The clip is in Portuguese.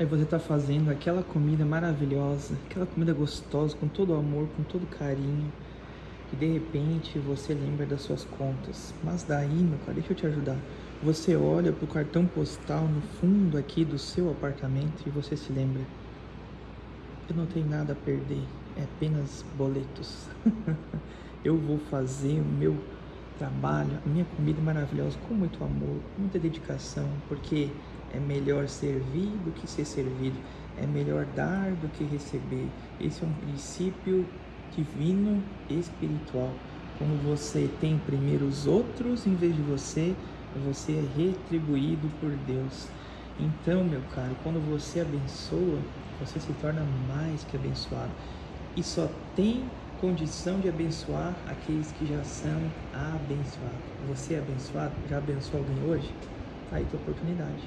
Aí você está fazendo aquela comida maravilhosa, aquela comida gostosa, com todo amor, com todo carinho, e de repente você lembra das suas contas. Mas daí, meu cara, deixa eu te ajudar. Você olha pro cartão postal no fundo aqui do seu apartamento e você se lembra. Eu não tenho nada a perder, é apenas boletos. eu vou fazer o meu trabalho, a minha comida maravilhosa com muito amor, com muita dedicação, porque é melhor servir do que ser servido. É melhor dar do que receber. Esse é um princípio divino espiritual. Quando você tem primeiro os outros em vez de você, você é retribuído por Deus. Então, meu caro, quando você abençoa, você se torna mais que abençoado. E só tem condição de abençoar aqueles que já são abençoados. Você é abençoado? Já abençoou alguém hoje? Tá aí tua oportunidade.